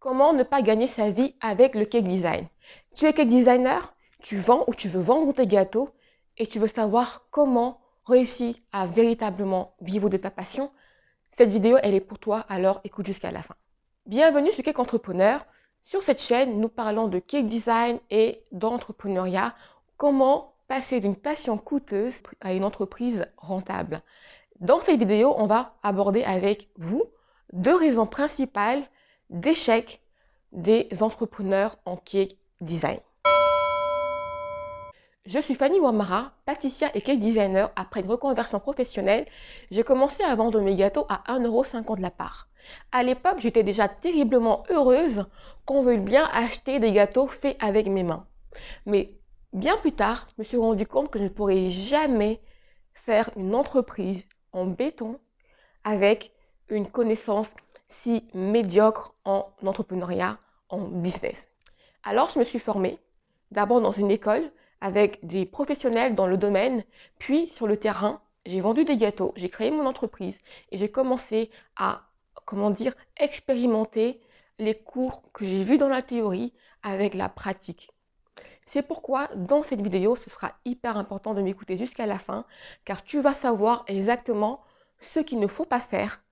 Comment ne pas gagner sa vie avec le cake design? Tu es cake designer, tu vends ou tu veux vendre tes gâteaux et tu veux savoir comment réussir à véritablement vivre de ta passion. Cette vidéo, elle est pour toi, alors écoute jusqu'à la fin. Bienvenue sur Cake Entrepreneur. Sur cette chaîne, nous parlons de cake design et d'entrepreneuriat. Comment passer d'une passion coûteuse à une entreprise rentable? Dans cette vidéo, on va aborder avec vous deux raisons principales d'échec des entrepreneurs en cake design. Je suis Fanny Wamara, pâtissière et cake designer. Après une reconversion professionnelle, j'ai commencé à vendre mes gâteaux à 1,50€ la part. À l'époque, j'étais déjà terriblement heureuse qu'on veuille bien acheter des gâteaux faits avec mes mains. Mais bien plus tard, je me suis rendu compte que je ne pourrais jamais faire une entreprise en béton avec une connaissance si médiocre en entrepreneuriat, en business. Alors, je me suis formée d'abord dans une école avec des professionnels dans le domaine, puis sur le terrain, j'ai vendu des gâteaux, j'ai créé mon entreprise et j'ai commencé à, comment dire, expérimenter les cours que j'ai vus dans la théorie avec la pratique. C'est pourquoi dans cette vidéo, ce sera hyper important de m'écouter jusqu'à la fin, car tu vas savoir exactement ce qu'il ne faut pas faire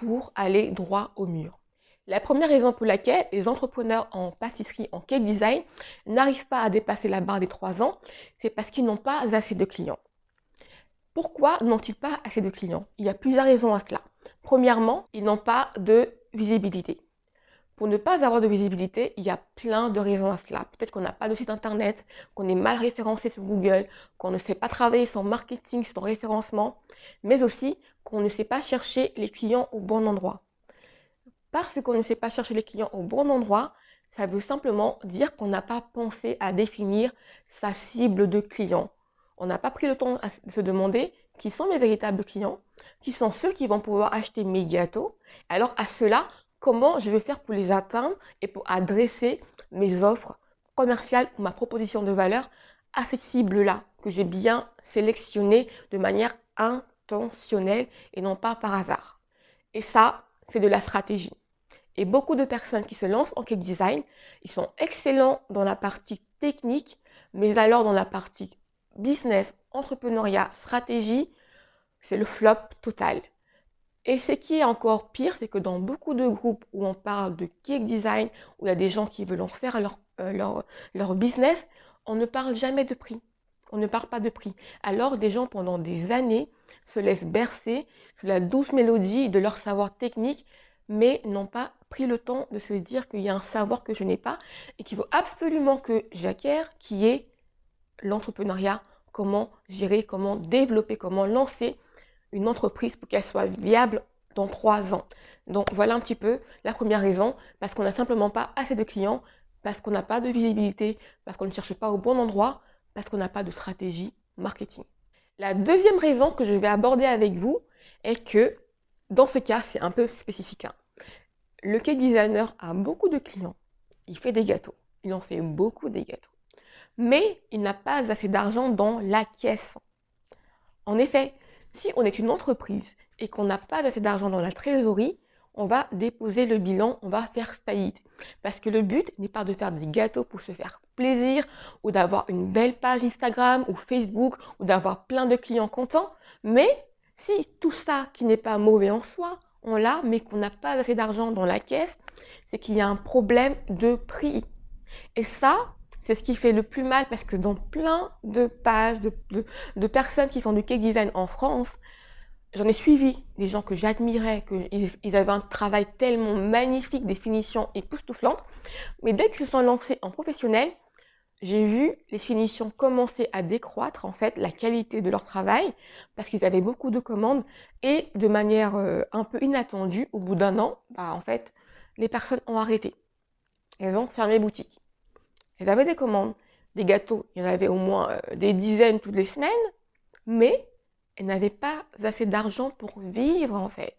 pour aller droit au mur. La première raison pour laquelle les entrepreneurs en pâtisserie, en cake design, n'arrivent pas à dépasser la barre des 3 ans, c'est parce qu'ils n'ont pas assez de clients. Pourquoi n'ont-ils pas assez de clients? Il y a plusieurs raisons à cela. Premièrement, ils n'ont pas de visibilité. Pour ne pas avoir de visibilité, il y a plein de raisons à cela. Peut-être qu'on n'a pas de site internet, qu'on est mal référencé sur Google, qu'on ne sait pas travailler son marketing, son référencement, mais aussi qu'on ne sait pas chercher les clients au bon endroit. Parce qu'on ne sait pas chercher les clients au bon endroit, ça veut simplement dire qu'on n'a pas pensé à définir sa cible de clients. On n'a pas pris le temps de se demander qui sont mes véritables clients, qui sont ceux qui vont pouvoir acheter mes gâteaux. Alors à cela, comment je vais faire pour les atteindre et pour adresser mes offres commerciales ou ma proposition de valeur à cette cible-là que j'ai bien sélectionnée de manière intentionnelle et non pas par hasard. Et ça, c'est de la stratégie. Et beaucoup de personnes qui se lancent en cake design, ils sont excellents dans la partie technique, mais alors dans la partie business, entrepreneuriat, stratégie, c'est le flop total. Et ce qui est encore pire, c'est que dans beaucoup de groupes où on parle de cake design, où il y a des gens qui veulent en faire leur, euh, leur, leur business, on ne parle jamais de prix. On ne parle pas de prix. Alors des gens pendant des années se laissent bercer sous la douce mélodie de leur savoir technique, mais n'ont pas pris le temps de se dire qu'il y a un savoir que je n'ai pas et qu'il faut absolument que j'acquière, qui est l'entrepreneuriat, comment gérer, comment développer, comment lancer une entreprise pour qu'elle soit viable dans trois ans. Donc voilà un petit peu la première raison, parce qu'on n'a simplement pas assez de clients, parce qu'on n'a pas de visibilité, parce qu'on ne cherche pas au bon endroit, parce qu'on n'a pas de stratégie marketing. La deuxième raison que je vais aborder avec vous est que dans ce cas, c'est un peu spécifique. Hein. Le cake designer a beaucoup de clients, il fait des gâteaux, il en fait beaucoup des gâteaux, mais il n'a pas assez d'argent dans la caisse. En effet, si on est une entreprise et qu'on n'a pas assez d'argent dans la trésorerie, on va déposer le bilan, on va faire faillite. Parce que le but n'est pas de faire des gâteaux pour se faire plaisir ou d'avoir une belle page Instagram ou Facebook ou d'avoir plein de clients contents. Mais si tout ça qui n'est pas mauvais en soi, on l'a, mais qu'on n'a pas assez d'argent dans la caisse, c'est qu'il y a un problème de prix. Et ça, c'est ce qui fait le plus mal parce que dans plein de pages de, personnes qui font du cake design en France, j'en ai suivi des gens que j'admirais, qu'ils avaient un travail tellement magnifique, des finitions époustouflantes. Mais dès qu'ils se sont lancés en professionnel, j'ai vu les finitions commencer à décroître, en fait, la qualité de leur travail, parce qu'ils avaient beaucoup de commandes, et de manière euh, un peu inattendue, au bout d'un an, bah, en fait, les personnes ont arrêté. Elles ont fermé boutique. Elles avaient des commandes, des gâteaux, il y en avait au moins euh, des dizaines toutes les semaines, mais n'avaient pas assez d'argent pour vivre en fait.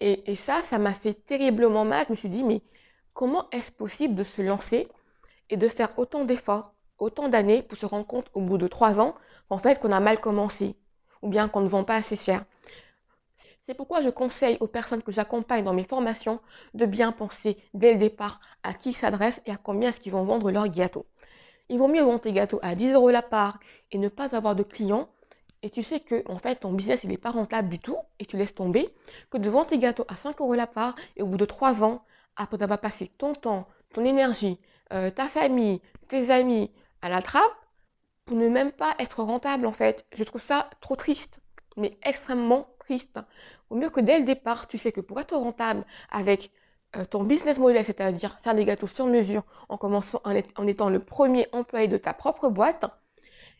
Et, ça, ça m'a fait terriblement mal. Je me suis dit, mais comment est-ce possible de se lancer et de faire autant d'efforts, autant d'années pour se rendre compte au bout de trois ans qu'on a mal commencé ou bien qu'on ne vend pas assez cher? C'est pourquoi je conseille aux personnes que j'accompagne dans mes formations de bien penser dès le départ à qui s'adressent et à combien est-ce qu'ils vont vendre leur gâteau. Il vaut mieux vendre tes gâteaux à 10 euros la part et ne pas avoir de clients et tu sais que en fait ton business il n'est pas rentable du tout et tu laisses tomber que de vendre tes gâteaux à 5 euros la part et au bout de 3 ans, après avoir passé ton temps, ton énergie, euh, ta famille, tes amis à la trappe, pour ne même pas être rentable en fait. Je trouve ça trop triste, mais extrêmement triste. Au mieux que dès le départ, tu sais que pour être rentable avec euh, ton business model, c'est-à-dire faire des gâteaux sur mesure en commençant en, étant le premier employé de ta propre boîte,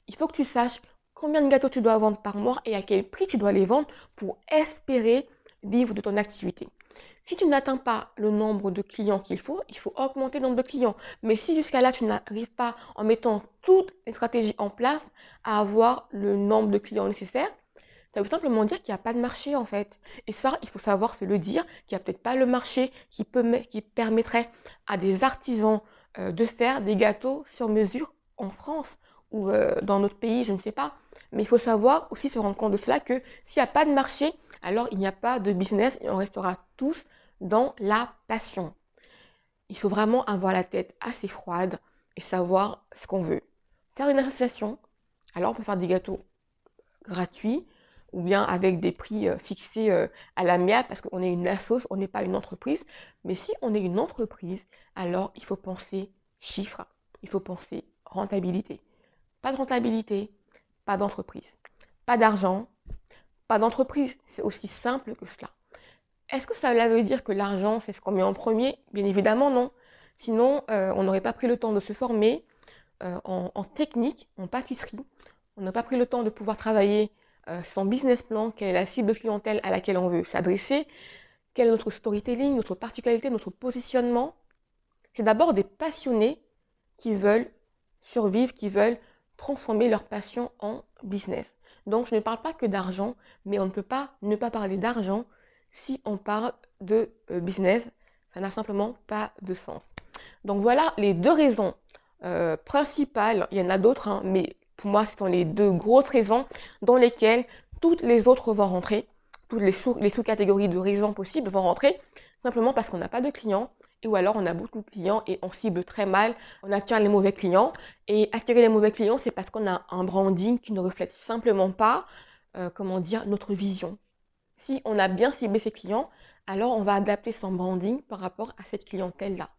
il faut que tu saches combien de gâteaux tu dois vendre par mois et à quel prix tu dois les vendre pour espérer vivre de ton activité. Si tu n'atteins pas le nombre de clients qu'il faut, il faut augmenter le nombre de clients. Mais si jusqu'à là, tu n'arrives pas en mettant toutes les stratégies en place à avoir le nombre de clients nécessaires, ça veut simplement dire qu'il n'y a pas de marché en fait. Et ça, il faut savoir se le dire, qu'il n'y a peut-être pas le marché qui, permettrait à des artisans euh, de faire des gâteaux sur mesure en France ou euh, dans notre pays, je ne sais pas. Mais il faut savoir aussi se rendre compte de cela que s'il n'y a pas de marché, alors il n'y a pas de business et on restera tous dans la passion. Il faut vraiment avoir la tête assez froide et savoir ce qu'on veut. Faire une association, alors on peut faire des gâteaux gratuits ou bien avec des prix euh, fixés euh, à la l'amiable parce qu'on est une assoce, on n'est pas une entreprise. Mais si on est une entreprise, alors il faut penser chiffres, il faut penser rentabilité. Pas de rentabilité, pas d'entreprise. Pas d'argent, pas d'entreprise. C'est aussi simple que cela. Est-ce que ça veut dire que l'argent, c'est ce qu'on met en premier? Bien évidemment, non. Sinon, euh, on n'aurait pas pris le temps de se former euh, en, technique, en pâtisserie. On n'a pas pris le temps de pouvoir travailler euh, son business plan, quelle est la cible de clientèle à laquelle on veut s'adresser, quel est notre storytelling, notre particularité, notre positionnement. C'est d'abord des passionnés qui veulent survivre, qui veulent transformer leur passion en business. Donc, je ne parle pas que d'argent, mais on ne peut pas ne pas parler d'argent si on parle de euh, business. Ça n'a simplement pas de sens. Donc, voilà les deux raisons euh, principales. Il y en a d'autres, hein, mais pour moi, ce sont les deux grosses raisons dans lesquelles toutes les autres vont rentrer. Toutes les sous-catégories de raisons possibles vont rentrer simplement parce qu'on n'a pas de clients, ou alors on a beaucoup de clients et on cible très mal, on attire les mauvais clients. Et attirer les mauvais clients, c'est parce qu'on a un branding qui ne reflète simplement pas, euh, comment dire, notre vision. Si on a bien ciblé ses clients, alors on va adapter son branding par rapport à cette clientèle-là.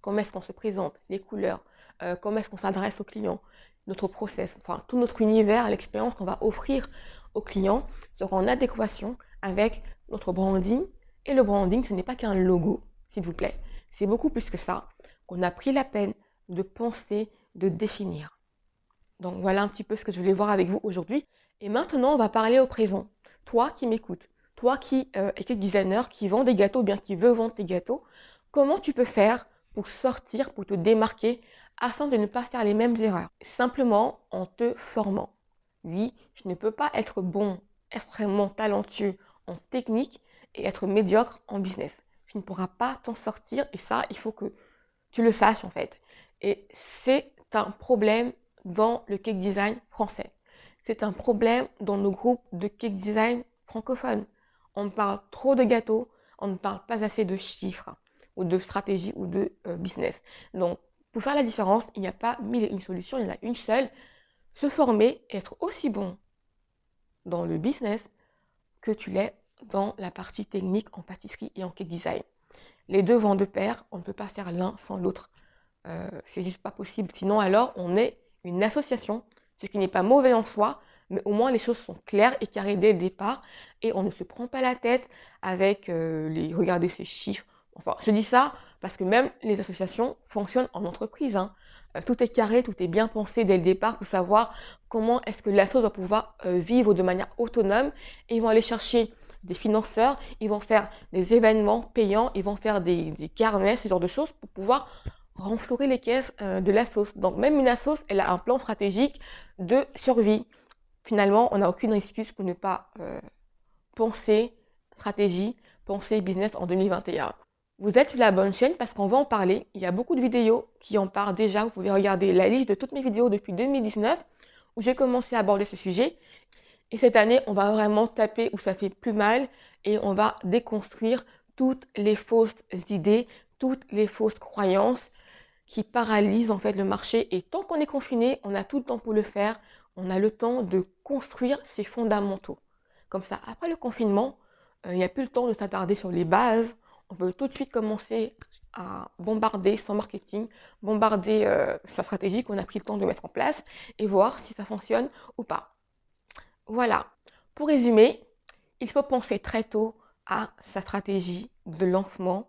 Comment est-ce qu'on se présente, les couleurs, euh, comment est-ce qu'on s'adresse aux clients, notre process, enfin tout notre univers, l'expérience qu'on va offrir aux clients sera en adéquation avec notre branding. Et le branding, ce n'est pas qu'un logo, s'il vous plaît. C'est beaucoup plus que ça qu'on a pris la peine de penser, de définir. Donc voilà un petit peu ce que je voulais voir avec vous aujourd'hui. Et maintenant, on va parler au présent. Toi qui m'écoutes, toi qui euh, es designer, qui vend des gâteaux, bien qui veut vendre tes gâteaux, comment tu peux faire pour sortir, pour te démarquer, afin de ne pas faire les mêmes erreurs? Simplement en te formant. Oui, je ne peux pas être bon, extrêmement talentueux en technique et être médiocre en business tu ne pourras pas t'en sortir. Et ça, il faut que tu le saches en fait. Et c'est un problème dans le cake design français. C'est un problème dans nos groupes de cake design francophones. On parle trop de gâteaux, on ne parle pas assez de chiffres ou de stratégie ou de euh, business. Donc, pour faire la différence, il n'y a pas mille et une solutions, il y en a une seule. Se former, être aussi bon dans le business que tu l'es dans la partie technique en pâtisserie et en cake design. Les deux vont de pair, on ne peut pas faire l'un sans l'autre. Euh, c'est juste pas possible. Sinon, alors, on est une association, ce qui n'est pas mauvais en soi, mais au moins les choses sont claires et carrées dès le départ et on ne se prend pas la tête avec euh, les regarder ces chiffres. Enfin, je dis ça parce que même les associations fonctionnent en entreprise. Hein. Euh, tout est carré, tout est bien pensé dès le départ pour savoir comment est-ce que l'asso va pouvoir vivre de manière autonome et ils vont aller chercher des financeurs, ils vont faire des événements payants, ils vont faire des, des carnets, ce genre de choses pour pouvoir renflouer les caisses euh, de la sauce. Donc même une sauce, elle a un plan stratégique de survie. Finalement, on n'a aucune excuse pour ne pas euh, penser stratégie, penser business en 2021. Vous êtes sur la bonne chaîne parce qu'on va en parler. Il y a beaucoup de vidéos qui en parlent déjà. Vous pouvez regarder la liste de toutes mes vidéos depuis 2019 où j'ai commencé à aborder ce sujet. Et cette année, on va vraiment taper où ça fait plus mal et on va déconstruire toutes les fausses idées, toutes les fausses croyances qui paralysent en fait le marché. Et tant qu'on est confiné, on a tout le temps pour le faire. On a le temps de construire ses fondamentaux. Comme ça, après le confinement, euh, il n'y a plus le temps de s'attarder sur les bases. On peut tout de suite commencer à bombarder son marketing, bombarder euh, sa stratégie qu'on a pris le temps de mettre en place et voir si ça fonctionne ou pas. Voilà. Pour résumer, il faut penser très tôt à sa stratégie de lancement,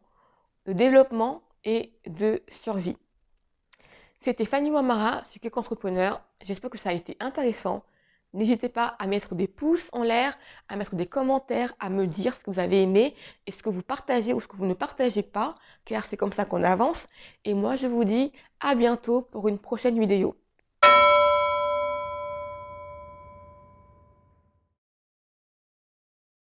de développement et de survie. C'était Fanny Wamara, suis Entrepreneur. J'espère que ça a été intéressant. N'hésitez pas à mettre des pouces en l'air, à mettre des commentaires, à me dire ce que vous avez aimé et ce que vous partagez ou ce que vous ne partagez pas, car c'est comme ça qu'on avance. Et moi, je vous dis à bientôt pour une prochaine vidéo.